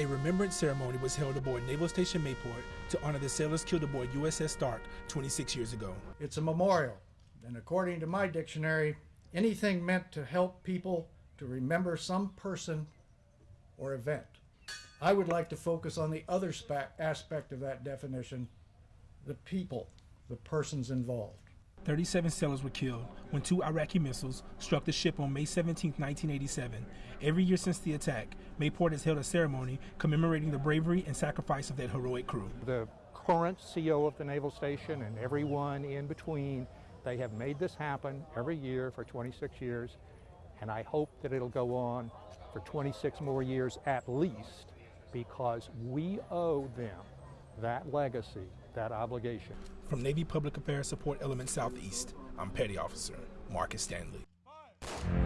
A remembrance ceremony was held aboard Naval Station Mayport to honor the sailors killed aboard USS Stark 26 years ago. It's a memorial, and according to my dictionary, anything meant to help people to remember some person or event. I would like to focus on the other aspect of that definition the people, the persons involved. 37 sailors were killed when two Iraqi missiles struck the ship on May 17, 1987. Every year since the attack, Mayport has held a ceremony commemorating the bravery and sacrifice of that heroic crew. The current CO of the Naval Station and everyone in between, they have made this happen every year for 26 years, and I hope that it'll go on for 26 more years at least because we owe them that legacy, that obligation. From Navy Public Affairs Support Element Southeast, I'm Petty Officer Marcus Stanley. Five.